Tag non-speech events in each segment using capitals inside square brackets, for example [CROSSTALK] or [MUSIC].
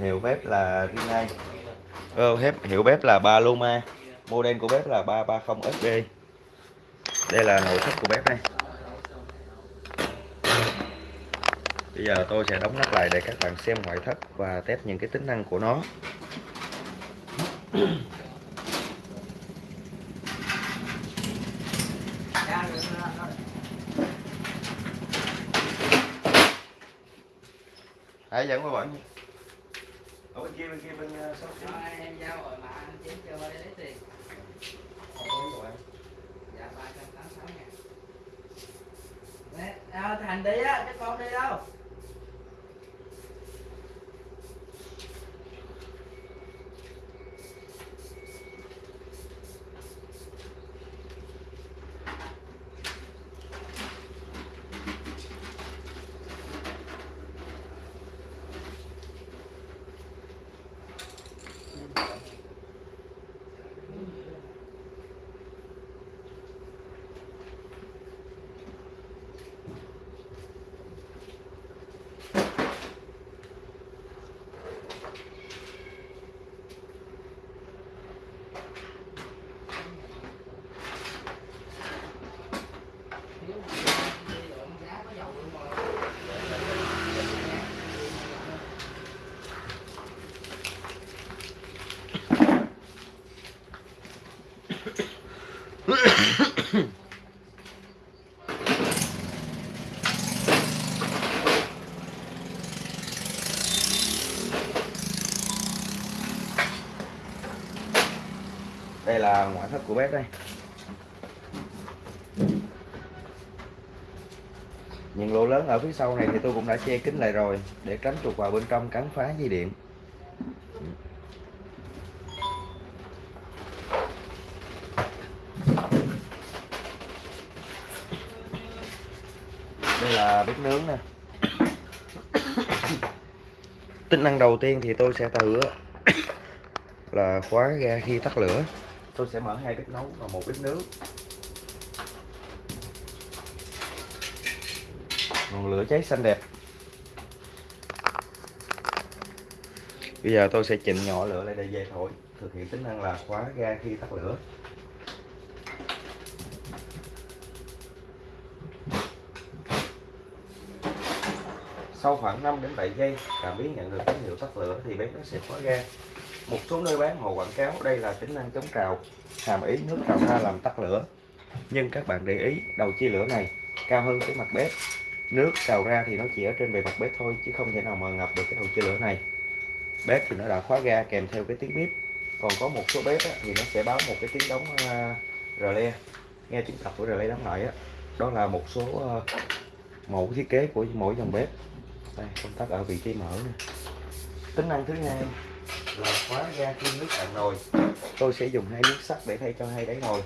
hiệu bếp là Rinnai ờ, bếp hiệu bếp là Paloma. Model của bếp là 330 SD đây là nội thất của bếp đây. Bây giờ tôi sẽ đóng nắp lại để các bạn xem ngoại thất và test những cái tính năng của nó. Hãy dẫn qua bạn nhé kia bên kia bên uh, sáu chín em giao rồi mà anh chỉ cho đây lấy tiền. Dạ ba trăm tám mươi sáu ngàn. Nè, thành đi á chứ con đi đâu giá có dầu luôn rồi đây là ngoại thất của bếp đây. Những lỗ lớn ở phía sau này thì tôi cũng đã che kín lại rồi, để tránh chuột vào bên trong cắn phá dây điện. Đây là bếp nướng nè. Tính năng đầu tiên thì tôi sẽ thử là khóa ga khi tắt lửa tôi sẽ mở hai bếp nấu và một bếp nướng. Ngọn lửa cháy xanh đẹp. Bây giờ tôi sẽ chỉnh nhỏ lửa lại để dây thổi, thực hiện tính năng là khóa ga khi tắt lửa. Sau khoảng 5 đến 7 giây, cảm biến nhận được tín hiệu tắt lửa thì bếp nó sẽ khóa ga một số nơi bán hồ quảng cáo đây là tính năng chống trào hàm ý nước trào ra làm tắt lửa. Nhưng các bạn để ý đầu chia lửa này cao hơn cái mặt bếp. Nước trào ra thì nó chỉ ở trên bề mặt bếp thôi chứ không thể nào mà ngập được cái đầu chia lửa này. Bếp thì nó đã khóa ga kèm theo cái tiếng bếp còn có một số bếp á, thì nó sẽ báo một cái tiếng đóng uh, rờ le. Nghe tiếng tập của rờ le đóng lại á đó là một số uh, mẫu thiết kế của mỗi dòng bếp. Đây công tắc ở vị trí mở nè. Tính năng thứ hai là khóa ga khi nước cạn nồi. Tôi sẽ dùng hai miếng sắt để thay cho hai đáy nồi.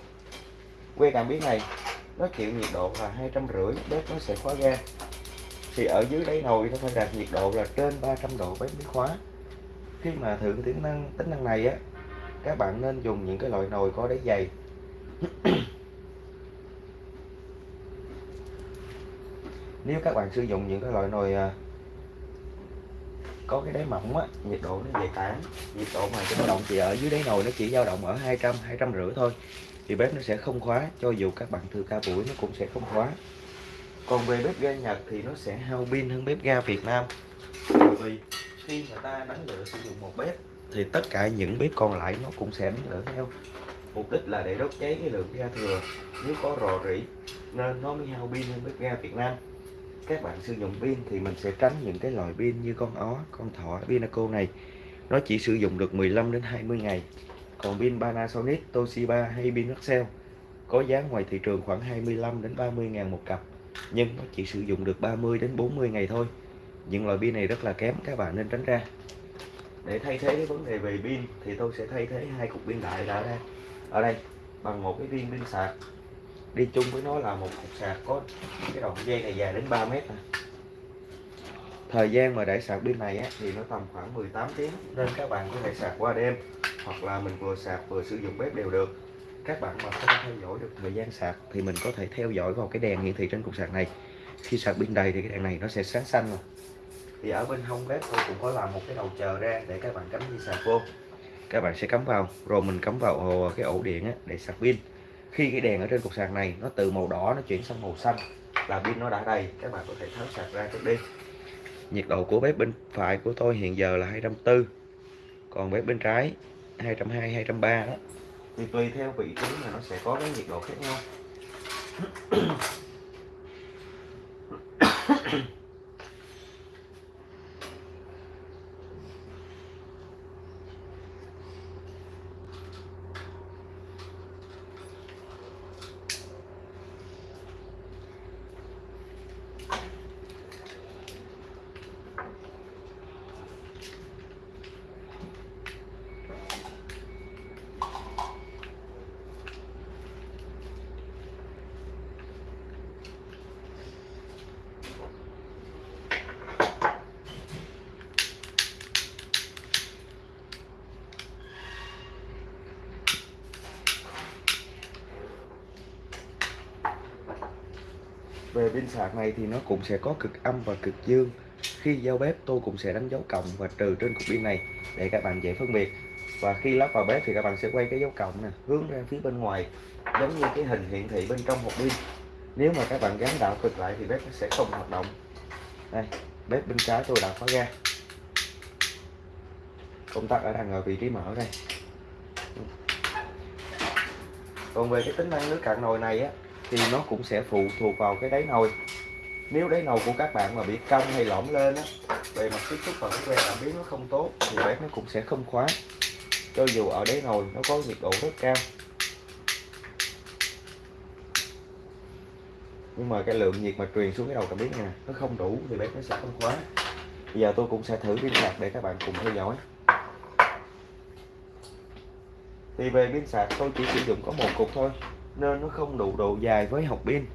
Que cảm biến này, nó chịu nhiệt độ là hai trăm rưỡi, bếp nó sẽ khóa ga thì ở dưới đáy nồi nó phải đạt nhiệt độ là trên 300 độ bếp mới khóa. Khi mà thử tính năng tính năng này á, các bạn nên dùng những cái loại nồi có đáy dày. [COUGHS] Nếu các bạn sử dụng những cái loại nồi à, có cái đáy mỏng á, nhiệt độ nó về tản nhiệt độ mà cái dao động chỉ ở dưới đáy nồi nó chỉ dao động ở 200 200 rưỡi thôi. Thì bếp nó sẽ không khóa, cho dù các bạn thừa ca buổi nó cũng sẽ không khóa. Còn về bếp ga Nhật thì nó sẽ hao pin hơn bếp ga Việt Nam. Bởi vì khi người ta đánh lửa sử dụng một bếp thì tất cả những bếp còn lại nó cũng sẽ đánh lửa theo. Mục đích là để đốt cháy cái lượng ga thừa. Nếu có rò rỉ, nên nó mới hao pin hơn bếp ga Việt Nam các bạn sử dụng pin thì mình sẽ tránh những cái loại pin như con ó, con thỏ, Pinaco này. Nó chỉ sử dụng được 15 đến 20 ngày. Còn pin Panasonic, Toshiba hay pin Maxell có giá ngoài thị trường khoảng 25 đến 30 ngàn một cặp nhưng nó chỉ sử dụng được 30 đến 40 ngày thôi. Những loại pin này rất là kém các bạn nên tránh ra. Để thay thế cái vấn đề về pin thì tôi sẽ thay thế hai cục pin đại đã ra. Ở đây bằng một cái viên pin sạc đi chung với nó là một cục sạc có cái đầu dây này dài đến 3 mét à. thời gian mà để sạc pin này á, thì nó tầm khoảng 18 tiếng nên các bạn có thể sạc qua đêm hoặc là mình vừa sạc vừa sử dụng bếp đều được. Các bạn mà không theo dõi được thời gian sạc thì mình có thể theo dõi vào cái đèn hiển thị trên cục sạc này. Khi sạc pin đầy thì cái đèn này nó sẽ sáng xanh rồi thì ở bên hông bếp tôi cũng có làm một cái đầu chờ ra để các bạn cắm dây sạc vô. Các bạn sẽ cắm vào rồi mình cắm vào cái ổ điện á, để sạc pin khi cái đèn ở trên cục sạc này nó từ màu đỏ nó chuyển sang màu xanh là pin nó đã đầy, các bạn có thể tháo sạc ra trước đi. Nhiệt độ của bếp bên phải của tôi hiện giờ là 240 còn bếp bên trái 220 230 đó. Thì tùy theo vị trí mà nó sẽ có cái nhiệt độ khác nhau. Về pin sạc này thì nó cũng sẽ có cực âm và cực dương. Khi giao bếp, tôi cũng sẽ đánh dấu cộng và trừ trên cục pin này để các bạn dễ phân biệt. Và khi lắp vào bếp thì các bạn sẽ quay cái dấu cộng nè, hướng ra phía bên ngoài, giống như cái hình hiển thị bên trong hộp pin. Nếu mà các bạn gắn đảo cực lại thì bếp nó sẽ không hoạt động. Đây, bếp bên trái tôi đã khóa ga công tắc ở đang ở vị trí mở đây. Còn về cái tính năng nước cạn nồi này á thì nó cũng sẽ phụ thuộc vào cái đáy nồi. Nếu đáy nồi của các bạn mà bị cong hay lõm lên á về mặt tiếp xúc và cái que cảm biến nó không tốt, thì bếp nó cũng sẽ không khóa. Cho dù ở đáy nồi nó có nhiệt độ rất cao. Nhưng mà cái lượng nhiệt mà truyền xuống cái đầu cảm biến này nè, nó không đủ thì bếp nó sẽ không khóa. Bây giờ tôi cũng sẽ thử pin sạc để các bạn cùng theo dõi. Thì về pin sạc tôi chỉ sử dụng có một cục thôi nên nó không đủ độ dài với học pin.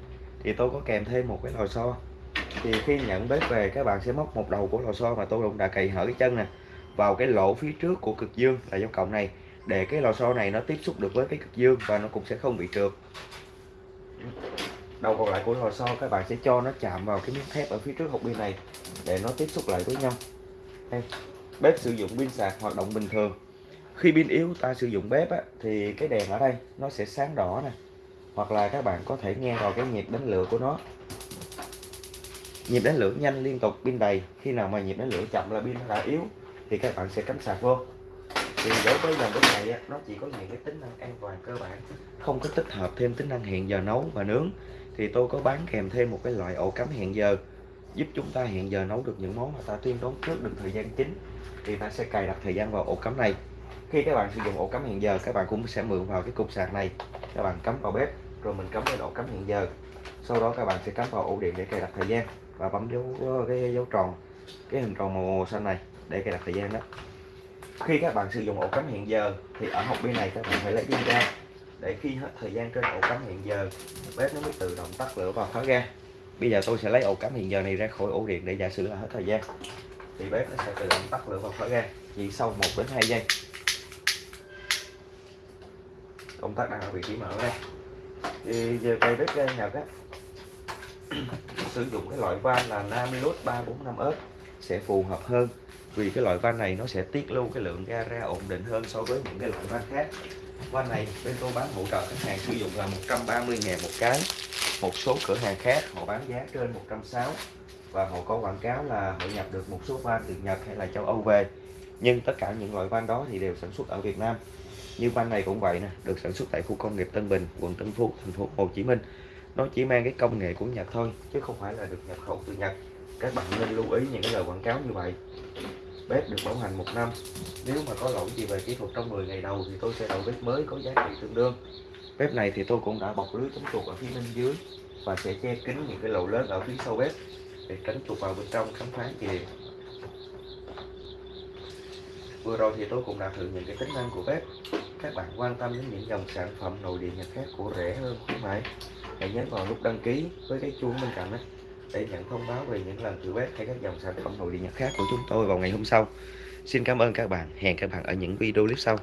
Thì tôi có kèm thêm một cái lò xo. Thì khi nhận bếp về các bạn sẽ móc một đầu của lò xo mà tôi cũng đã cày hở cái chân nè vào cái lỗ phía trước của cực dương là dấu cộng này để cái lò xo này nó tiếp xúc được với cái cực dương và nó cũng sẽ không bị trượt. Đầu còn lại của lò xo các bạn sẽ cho nó chạm vào cái miếng thép ở phía trước hộp pin này để nó tiếp xúc lại với nhau. Đây. bếp sử dụng pin sạc hoạt động bình thường. Khi pin yếu ta sử dụng bếp á, thì cái đèn ở đây nó sẽ sáng đỏ nè hoặc là các bạn có thể nghe vào cái nhịp đánh lửa của nó. Nhịp đánh lửa nhanh liên tục pin đầy. Khi nào mà nhịp đánh lửa chậm là pin nó đã yếu thì các bạn sẽ cắm sạc vô. Thì đối với dòng bếp này á, nó chỉ có những cái tính năng an toàn cơ bản không có tích hợp thêm tính năng hẹn giờ nấu và nướng. Thì tôi có bán kèm thêm một cái loại ổ cắm hẹn giờ giúp chúng ta hẹn giờ nấu được những món mà ta tuyên đoán trước được thời gian chính. Thì ta sẽ cài đặt thời gian vào ổ cắm này khi các bạn sử dụng ổ cắm hẹn giờ, các bạn cũng sẽ mượn vào cái cục sạc này. Các bạn cắm vào bếp, rồi mình cắm lên ổ cắm hẹn giờ. Sau đó các bạn sẽ cắm vào ổ điện để cài đặt thời gian và bấm dấu, cái dấu tròn, cái hình tròn màu xanh này để cài đặt thời gian đó. Khi các bạn sử dụng ổ cắm hẹn giờ, thì ở hộp bên này các bạn phải lấy pin ra. Để khi hết thời gian trên ổ cắm hẹn giờ, bếp nó mới tự động tắt lửa và khóa ga bây giờ tôi sẽ lấy ổ cắm hẹn giờ này ra khỏi ổ điện để giả sử là hết thời gian. Thì bếp nó sẽ tự động tắt lửa và khóa ga chỉ sau 1 đến 2 giây công tắc đang ở vị trí mở đây. Thì giờ cây bếp ga Nhật á, [COUGHS] sử dụng cái loại van là Namilus 345S sẽ phù hợp hơn. Vì cái loại van này nó sẽ tiết lưu cái lượng ga ra ổn định hơn so với những cái loại van khác. Van này bên tôi bán hỗ trợ khách hàng sử dụng là 130 ngàn một cái. Một số cửa hàng khác họ bán giá trên 160 và họ có quảng cáo là họ nhập được một số van từ Nhật hay là châu Âu về. Nhưng tất cả những loại van đó thì đều sản xuất ở Việt Nam như van này cũng vậy nè, được sản xuất tại khu công nghiệp Tân Bình, quận Tân Phú, thành phố Hồ Chí Minh. Nó chỉ mang cái công nghệ của Nhật thôi, chứ không phải là được nhập khẩu từ Nhật. Các bạn nên lưu ý những cái lời quảng cáo như vậy. Bếp được bảo hành một năm. Nếu mà có lỗi gì về kỹ thuật trong 10 ngày đầu thì tôi sẽ đổi bếp mới có giá trị tương đương. Bếp này thì tôi cũng đã bọc lưới chống chuột ở phía bên dưới và sẽ che kín những cái lỗ lớn ở phía sau bếp để tránh chuột vào bên trong khám phá gì vừa rồi thì tôi cũng đã thử những cái tính năng của bếp các bạn quan tâm đến những dòng sản phẩm nội địa nhật khác của rẻ hơn khuyến mãi hãy nhấn vào nút đăng ký với cái chuông bên cạnh đó để nhận thông báo về những lần thử bếp hay các dòng sản phẩm nội địa nhật khác của chúng tôi vào ngày hôm sau. Xin cảm ơn các bạn. Hẹn các bạn ở những video clip sau.